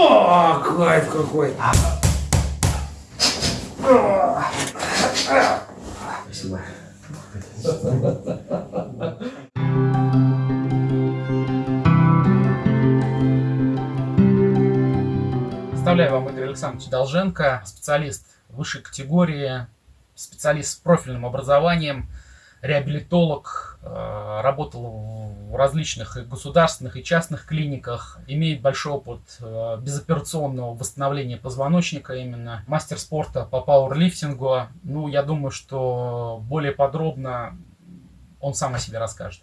О, кайф какой. Спасибо. Представляю вам Игорь Александрович Долженко, специалист высшей категории, специалист с профильным образованием, реабилитолог, э, работал в различных и государственных и частных клиниках, имеет большой опыт э, безоперационного восстановления позвоночника именно, мастер спорта по пауэрлифтингу. Ну, я думаю, что более подробно он сам о себе расскажет.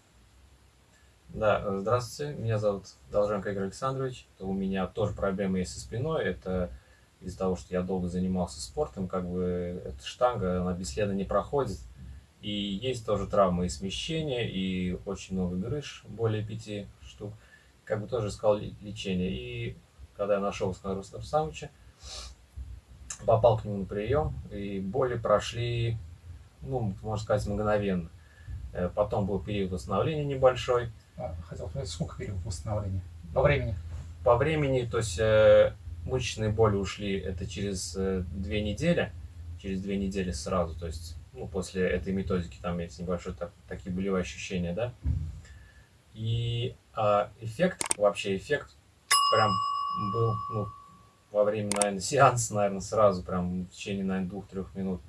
Да, здравствуйте, меня зовут Долженко Игорь Александрович. У меня тоже проблемы есть со спиной. Это из-за того, что я долго занимался спортом, как бы эта штанга, она бесследно не проходит. И есть тоже травмы и смещения, и очень много грыж, более пяти штук. Как бы тоже искал лечение. И когда я нашел Искандра Рустамовича, попал к нему на прием, и боли прошли, ну, можно сказать, мгновенно. Э, потом был период восстановления небольшой. А, хотел сказать, сколько период восстановления? По времени? По времени, то есть э, мышечные боли ушли это через э, две недели, через две недели сразу, то есть ну, после этой методики там есть небольшой так, такие болевые ощущения, да. И а, эффект, вообще эффект прям был, ну, во время, наверное, сеанса, наверное, сразу, прям в течение, наверное, двух-трех минут.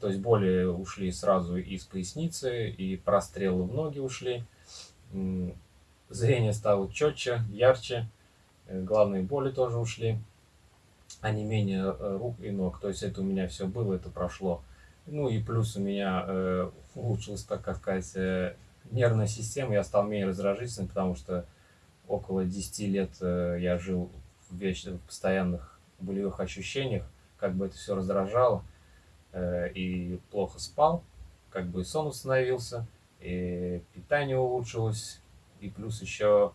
То есть боли ушли сразу из поясницы, и прострелы в ноги ушли. Зрение стало четче, ярче. Э, главные боли тоже ушли. А не менее э, рук и ног. То есть это у меня все было, это прошло. Ну и плюс у меня э, улучшилась, так сказать, э, нервная система. Я стал менее раздражительным, потому что около 10 лет э, я жил в, вечных, в постоянных болевых ощущениях. Как бы это все раздражало. Э, и плохо спал. Как бы и сон установился. И питание улучшилось. И плюс еще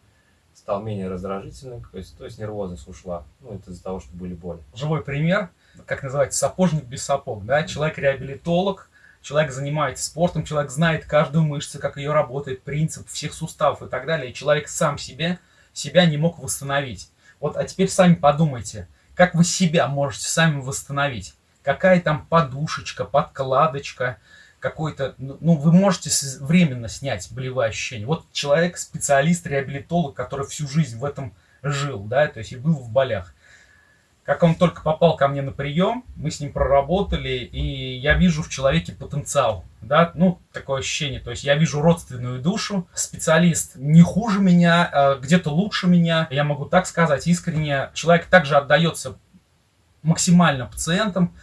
стал менее раздражительным, то есть, то есть нервозность ушла. Ну, это из-за того, что были боли. Живой пример как называется, сапожник без сапог, да, человек-реабилитолог, человек занимается спортом, человек знает каждую мышцу, как ее работает, принцип всех суставов и так далее, и человек сам себе, себя не мог восстановить. Вот, а теперь сами подумайте, как вы себя можете сами восстановить? Какая там подушечка, подкладочка, какой-то, ну, ну вы можете временно снять болевые ощущения. Вот человек, специалист, реабилитолог, который всю жизнь в этом жил, да, то есть и был в болях. Как он только попал ко мне на прием, мы с ним проработали, и я вижу в человеке потенциал, да, ну, такое ощущение, то есть я вижу родственную душу, специалист не хуже меня, а где-то лучше меня, я могу так сказать искренне, человек также отдается максимально пациентам,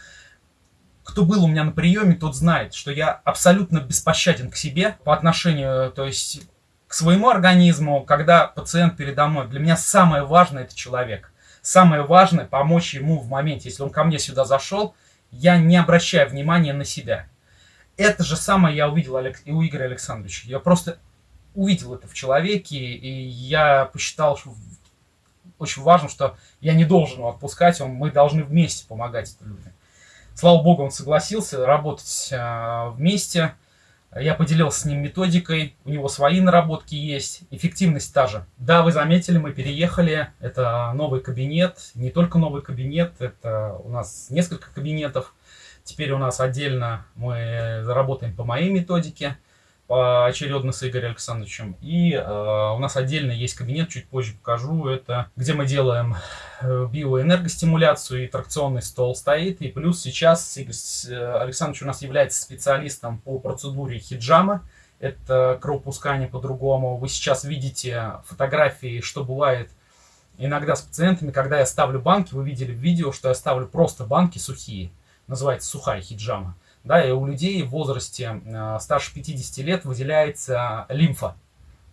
кто был у меня на приеме, тот знает, что я абсолютно беспощаден к себе по отношению, то есть к своему организму, когда пациент передо мной. Для меня самое важное это человек. Самое важное помочь ему в моменте, если он ко мне сюда зашел, я не обращаю внимания на себя. Это же самое я увидел и у Игоря Александровича. Я просто увидел это в человеке, и я посчитал, что очень важно, что я не должен его отпускать, он, мы должны вместе помогать людям. Слава богу, он согласился работать э, вместе. Я поделился с ним методикой, у него свои наработки есть, эффективность та же. Да, вы заметили, мы переехали, это новый кабинет, не только новый кабинет, это у нас несколько кабинетов. Теперь у нас отдельно мы заработаем по моей методике, поочередно с Игорем Александровичем. И э, у нас отдельно есть кабинет, чуть позже покажу, это где мы делаем э, биоэнергостимуляцию, и тракционный стол стоит. И плюс сейчас Игорь э, Александрович у нас является специалистом по процедуре хиджама. Это кровопускание по-другому. Вы сейчас видите фотографии, что бывает иногда с пациентами, когда я ставлю банки. Вы видели в видео, что я ставлю просто банки сухие. Называется сухая хиджама да, и у людей в возрасте э, старше 50 лет выделяется лимфа.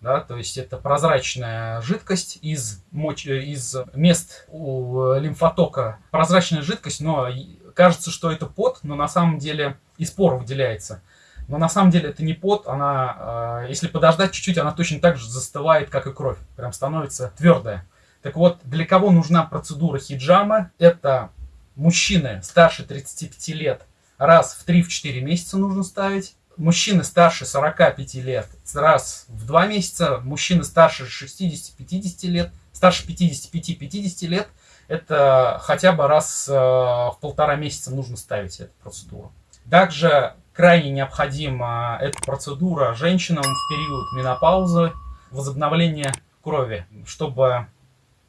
Да, то есть это прозрачная жидкость из, моч... из мест у лимфотока. Прозрачная жидкость, но кажется, что это пот, но на самом деле из пор выделяется. Но на самом деле это не пот, она, э, если подождать чуть-чуть, она точно так же застывает, как и кровь. Прям становится твердая. Так вот, для кого нужна процедура хиджама? Это мужчины старше 35 лет, раз в 3-4 месяца нужно ставить. мужчины старше 45 лет раз в два месяца, мужчины старше 60-50 лет, старше 55-50 лет, это хотя бы раз э, в полтора месяца нужно ставить эту процедуру. Также крайне необходима эта процедура женщинам в период менопаузы, возобновления крови, чтобы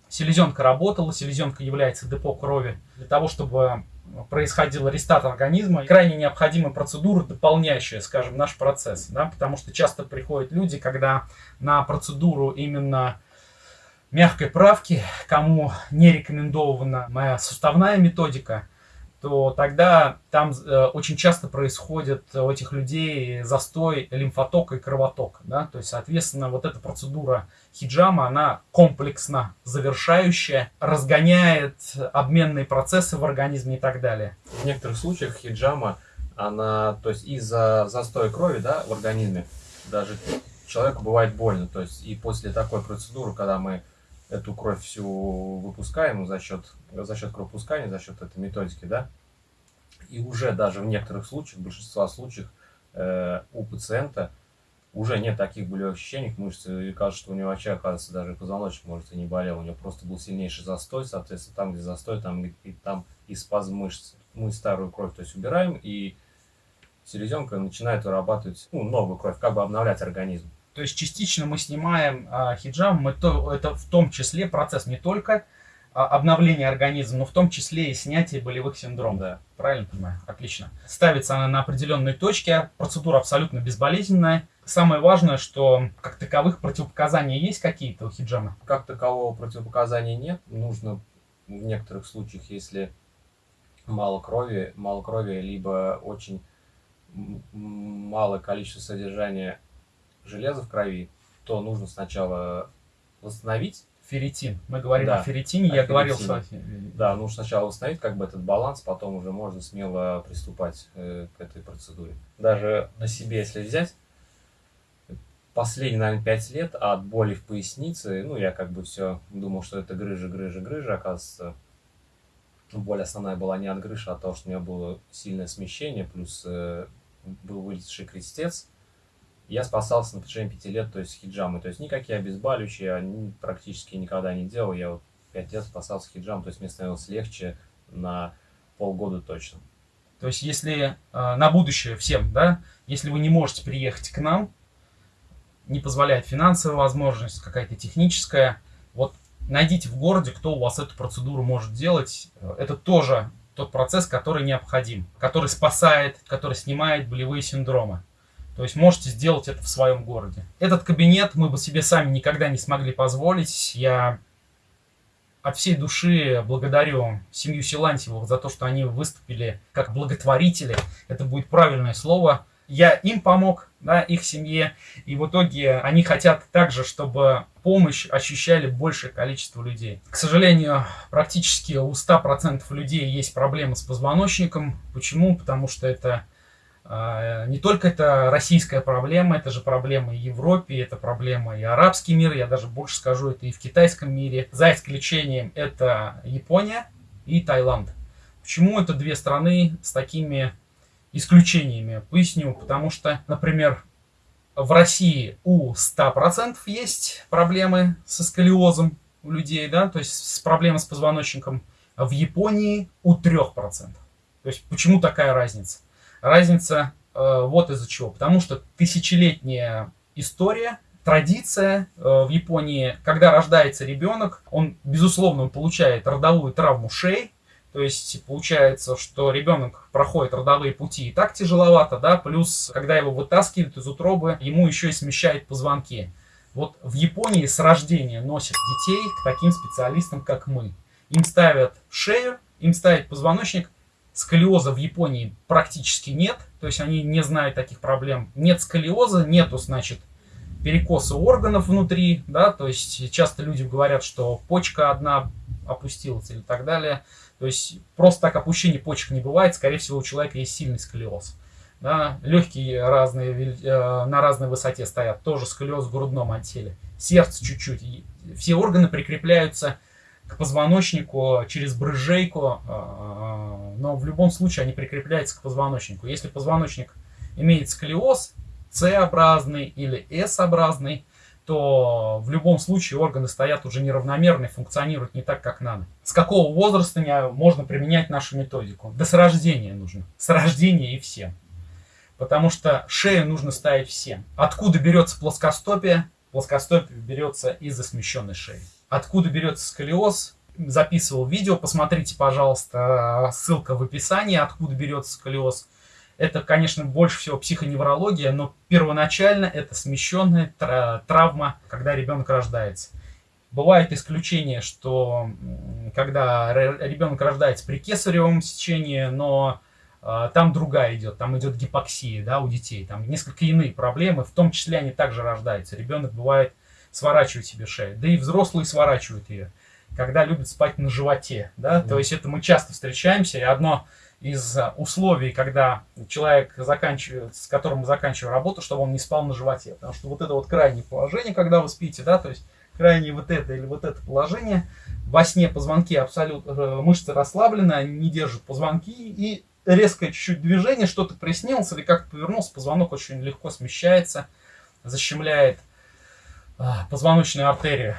селезенка работала, селезенка является депо крови, для того, чтобы происходил рестарт организма. Крайне необходима процедура, дополняющая, скажем, наш процесс. Да? Потому что часто приходят люди, когда на процедуру именно мягкой правки, кому не рекомендована моя суставная методика, то тогда там э, очень часто происходит у этих людей застой лимфотока и кровотока. Да? То есть, соответственно, вот эта процедура хиджама, она комплексно завершающая, разгоняет обменные процессы в организме и так далее. В некоторых случаях хиджама, она, то есть из-за застоя крови да, в организме, даже человеку бывает больно. То есть и после такой процедуры, когда мы эту кровь всю выпускаем за счет, за счет кровопускания, за счет этой методики, да, и уже даже в некоторых случаях, в большинстве случаев э, у пациента уже нет таких болевых ощущений в мышце, и кажется, что у него вообще, оказывается, даже позвоночник, может, и не болел, у него просто был сильнейший застой, соответственно, там, где застой, там и там и спазм мышц. Мы старую кровь, то есть, убираем, и селезенка начинает вырабатывать ну, новую кровь, как бы обновлять организм. То есть частично мы снимаем а, хиджам, мы то, это в том числе процесс не только а, обновления организма, но в том числе и снятие болевых синдромов. Да. Правильно понимаю? Отлично. Ставится она на определенной точке, процедура абсолютно безболезненная. Самое важное, что как таковых противопоказаний есть какие-то у хиджама? Как такового противопоказания нет. Нужно в некоторых случаях, если мало крови, мало крови, либо очень малое количество содержания железа в крови, то нужно сначала восстановить. Ферритин. Мы говорим да, о ферритине, о я ферритине. говорил с вами. Да, нужно сначала восстановить как бы этот баланс, потом уже можно смело приступать э, к этой процедуре. Даже на себе, если взять, последние, наверное, 5 лет от боли в пояснице, ну, я как бы все думал, что это грыжа, грыжа, грыжа, оказывается, боль основная была не от грыжи, а от того, что у меня было сильное смещение, плюс э, был вылезший крестец, я спасался на протяжении пяти лет, то есть хиджамы. То есть никакие обезболивающие я практически никогда не делал. Я вот пять лет спасался хиджам, то есть мне становилось легче на полгода точно. То есть если э, на будущее всем, да, если вы не можете приехать к нам, не позволяет финансовая возможность, какая-то техническая, вот найдите в городе, кто у вас эту процедуру может делать. Это тоже тот процесс, который необходим, который спасает, который снимает болевые синдромы. То есть можете сделать это в своем городе. Этот кабинет мы бы себе сами никогда не смогли позволить. Я от всей души благодарю семью Силантьевых за то, что они выступили как благотворители. Это будет правильное слово. Я им помог, да, их семье. И в итоге они хотят также, чтобы помощь ощущали большее количество людей. К сожалению, практически у 100% людей есть проблемы с позвоночником. Почему? Потому что это не только это российская проблема, это же проблема и Европе, это проблема и арабский мир, я даже больше скажу, это и в китайском мире. За исключением это Япония и Таиланд. Почему это две страны с такими исключениями? Поясню, потому что, например, в России у 100% есть проблемы со сколиозом у людей, да, то есть с проблемой с позвоночником. В Японии у 3%. То есть почему такая разница? Разница э, вот из-за чего. Потому что тысячелетняя история, традиция э, в Японии, когда рождается ребенок, он, безусловно, получает родовую травму шеи, то есть получается, что ребенок проходит родовые пути и так тяжеловато, да, плюс когда его вытаскивают из утробы, ему еще и смещают позвонки. Вот в Японии с рождения носят детей к таким специалистам, как мы. Им ставят шею, им ставят позвоночник, Сколиоза в Японии практически нет, то есть они не знают таких проблем. Нет сколиоза, нету, значит, перекоса органов внутри, да, то есть часто люди говорят, что почка одна опустилась или так далее. То есть просто так опущение почек не бывает, скорее всего у человека есть сильный сколиоз. Да, легкие разные, э, на разной высоте стоят, тоже сколиоз в грудном отделе. Сердце чуть-чуть. Все органы прикрепляются позвоночнику через брыжейку, а, а, но в любом случае они прикрепляются к позвоночнику. Если позвоночник имеет сколиоз С-образный или S-образный, то в любом случае органы стоят уже неравномерно и функционируют не так, как надо. С какого возраста можно применять нашу методику? Да с рождения нужно. С рождения и всем. Потому что шею нужно ставить всем. Откуда берется плоскостопие? Плоскостопие берется из-за смещенной шеи. Откуда берется сколиоз? Записывал видео, посмотрите, пожалуйста, ссылка в описании, откуда берется сколиоз. Это, конечно, больше всего психоневрология, но первоначально это смещенная травма, когда ребенок рождается. Бывает исключение, что когда ребенок рождается при кесаревом сечении, но э, там другая идет, там идет гипоксия да, у детей, там несколько иные проблемы, в том числе они также рождаются. Ребенок бывает сворачивает себе шею, да и взрослые сворачивают ее, когда любят спать на животе. Да? Mm. То есть это мы часто встречаемся, и одно из э, условий, когда человек заканчивает, с которым мы заканчиваем работу, чтобы он не спал на животе. Потому что вот это вот крайнее положение, когда вы спите, да, то есть крайнее вот это или вот это положение, во сне позвонки абсолютно, э, мышцы расслаблены, они не держат позвонки, и резкое чуть-чуть движение, что-то приснилось или как-то повернулся, позвонок очень легко смещается, защемляет а, позвоночную артерию.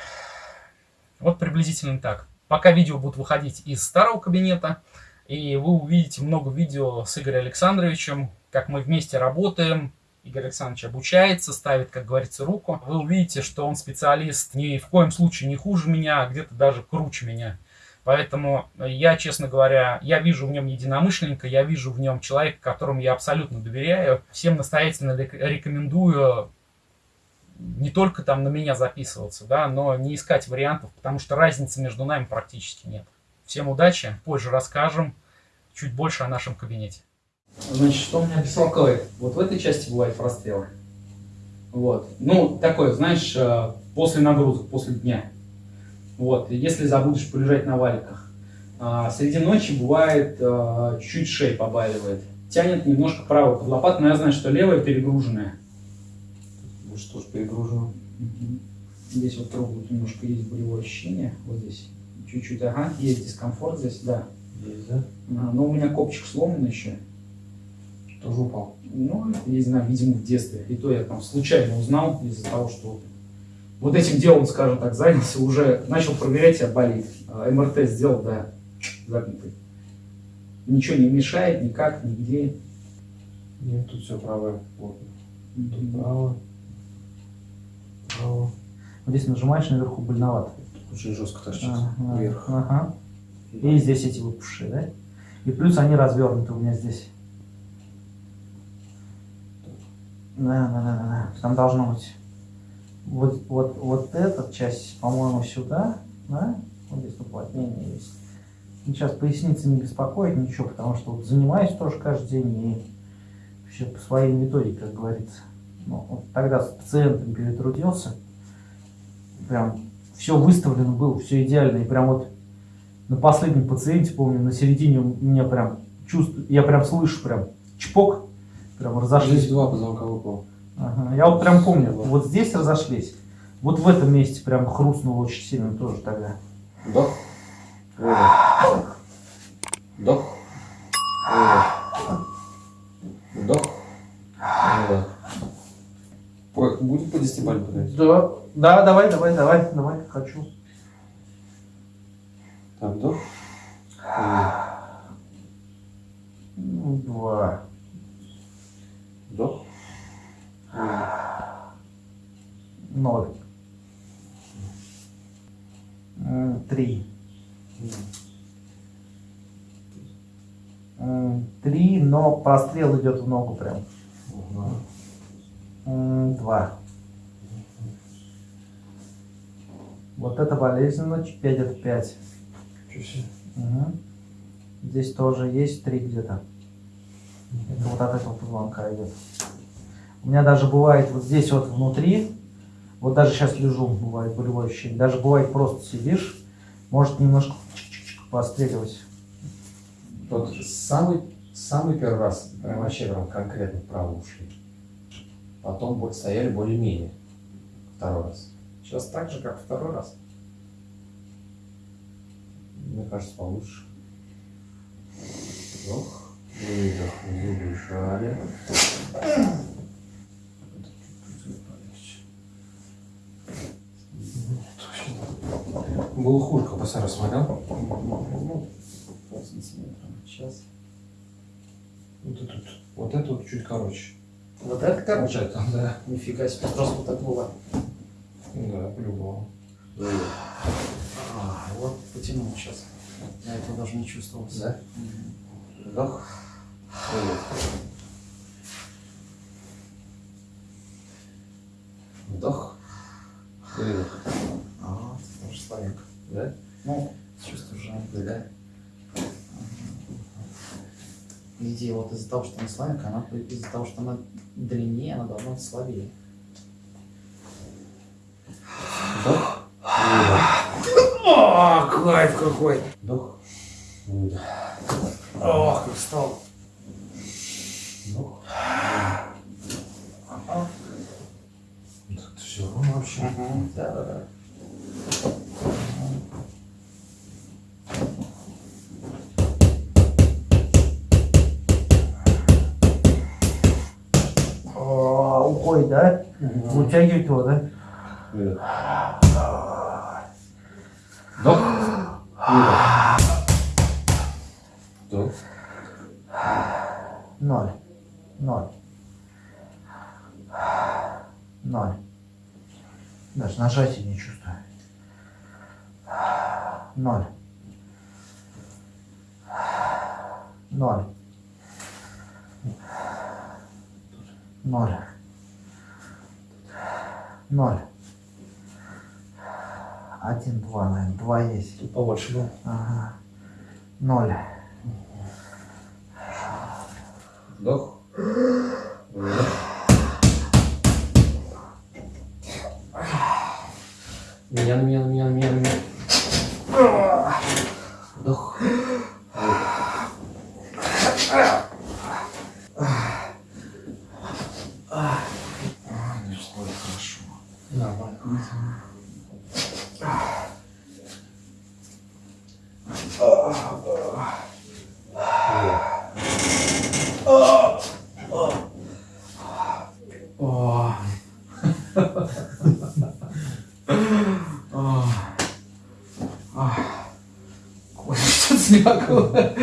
Вот приблизительно так. Пока видео будут выходить из старого кабинета, и вы увидите много видео с Игорем Александровичем, как мы вместе работаем. Игорь Александрович обучается, ставит, как говорится, руку. Вы увидите, что он специалист ни в коем случае не хуже меня, а где-то даже круче меня. Поэтому я, честно говоря, я вижу в нем единомышленника, я вижу в нем человека, которому я абсолютно доверяю. Всем настоятельно рекомендую не только там на меня записываться, да, но не искать вариантов, потому что разницы между нами практически нет. Всем удачи, позже расскажем чуть больше о нашем кабинете. Значит, что меня беспокоит? Вот в этой части бывают прострелы. Вот. Ну, такое, знаешь, э, после нагрузок, после дня. Вот. Если забудешь полежать на валиках. А среди ночи бывает э, чуть-чуть шея побаливает. Тянет немножко правую под лопату, но я знаю, что левая перегруженная. Может, тоже перегружена. Угу. Здесь вот трогают немножко есть болевое ощущение. Вот здесь. Чуть-чуть, ага, есть дискомфорт здесь, да. Есть, да? А, но у меня копчик сломан еще. Тоже упал? Ну, не знаю, видимо, в детстве. И то я там случайно узнал из-за того, что вот этим делом, скажем так, занялся, уже начал проверять, а болит. МРТ сделал, да, загнутый. Ничего не мешает, никак, нигде. Нет, тут все правое плотно. Тут право. Право. Вот здесь нажимаешь наверху больновато. Очень жестко торчит ага, вверх. Ага. И здесь эти выпуши, да? И плюс они развернуты у меня здесь. Да, да, да, да. Там должно быть вот, вот, вот эта часть, по-моему, сюда, да? Вот здесь уплотнение есть. Сейчас поясница не беспокоит ничего, потому что вот занимаюсь тоже каждый день и вообще по своей методике, как говорится. Ну, вот тогда с пациентом перетрудился, прям все выставлено было, все идеально. И прям вот на последнем пациенте, помню, на середине у меня прям чувствую, я прям слышу прям чпок, прям разошлись. Здесь два позвонка выпало. Ага, я вот прям помню, вот здесь разошлись, вот в этом месте прям хрустнуло очень сильно тоже тогда. Вдох. Вдох. Будет по десятибалльной подать? Да. Да, давай, давай, давай, давай, хочу. Так, вдох. Ну, два. Вдох. Ноль. Три. Три, но прострел идет в ногу прям. Два. Вот это болезненно, 5 это 5. Угу. Здесь тоже есть 3 где-то. Это вот от этого позвонка идет. У меня даже бывает вот здесь вот внутри, вот даже сейчас лежу, бывает болевое ощущение. Даже бывает просто сидишь, может немножко постреливать. Вот самый, самый первый раз, прям вообще прям конкретно вправо ушли. Потом стояли более-менее. Второй раз. Сейчас так же, как второй раз. Мне кажется, получше. Вдох. Выдох, зубы сжали. Глухулька, пацан, смотрел? Ну, пол сантиметра. Сейчас. Вот это, вот, вот это вот чуть короче. Вот это Вот короче? это, да. Нифига себе, просто вот так было. Да, по-любому. А, вот потянул сейчас. Я этого даже не чувствовал. Да? Мгм. Вдох. Вдох. Выдох. А, это тоже славянка. Да? Ну, чувствую же. Да. По идее, вот из-за того, что она славянка, она из-за того, что она длиннее, она должна быть слабее. Вдох. О, кайф какой! Вдох. Выдох. Ох, как встал. Вдох. Все ровно вообще. Да, да, да. Вытягивает его, да? Выдох. Вдох. Выдох. Вдох. Ноль. Ноль. Ноль. Даже нажатия не чувствую. Ноль. Ноль. Ноль. Ноль. Один, два, наверное. Два есть. Тут побольше было. Ага. Ноль. Вдох. Выдох. Меня, меня, меня, меня, меня. Вдох. Нормально. О. О. А. Ой, что-то